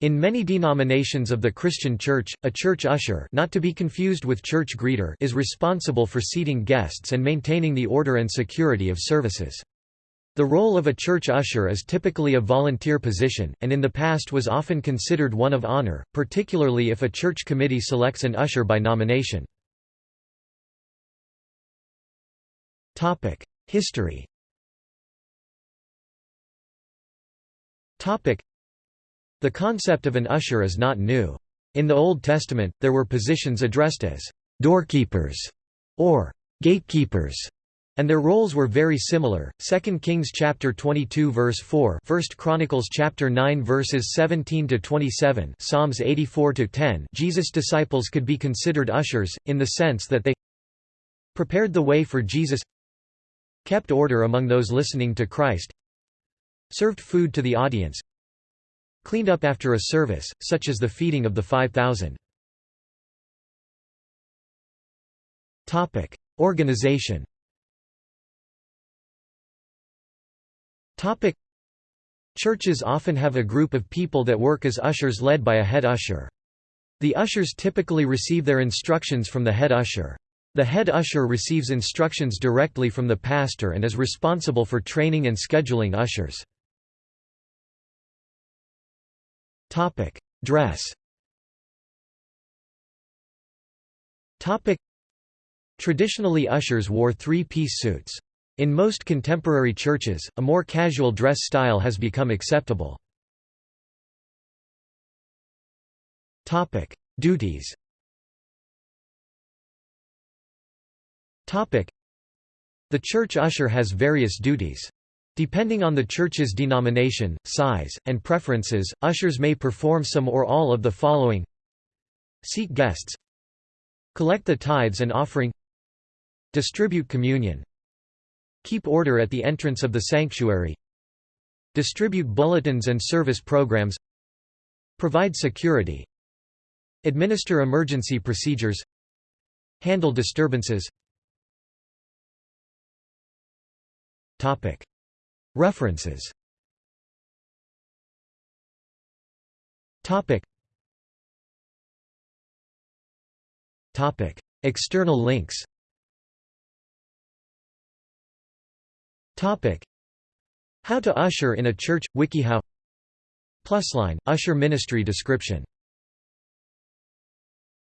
In many denominations of the Christian Church, a church usher not to be confused with church greeter is responsible for seating guests and maintaining the order and security of services. The role of a church usher is typically a volunteer position, and in the past was often considered one of honor, particularly if a church committee selects an usher by nomination. History the concept of an usher is not new. In the Old Testament, there were positions addressed as doorkeepers or gatekeepers, and their roles were very similar. 2 Kings chapter 22 verse 4, 1 Chronicles chapter 9 verses 17 to 27, Psalms 84 to 10. Jesus' disciples could be considered ushers in the sense that they prepared the way for Jesus, kept order among those listening to Christ, served food to the audience, cleaned up after a service, such as the feeding of the 5,000. Organization Churches often have a group of people that work as ushers led by a head usher. The ushers typically receive their instructions from the head usher. The head usher receives instructions directly from the pastor and is responsible for training and scheduling ushers. Topic: Dress. Topic: Traditionally ushers wore three-piece suits. In most contemporary churches, a more casual dress style has become acceptable. Topic: Duties. Topic: The church usher has various duties. Depending on the church's denomination, size, and preferences, ushers may perform some or all of the following. Seat guests. Collect the tithes and offering. Distribute communion. Keep order at the entrance of the sanctuary. Distribute bulletins and service programs. Provide security. Administer emergency procedures. Handle disturbances References. Topic. Topic. External links. Topic. How to usher in a church WikiHow. Plusline Usher ministry description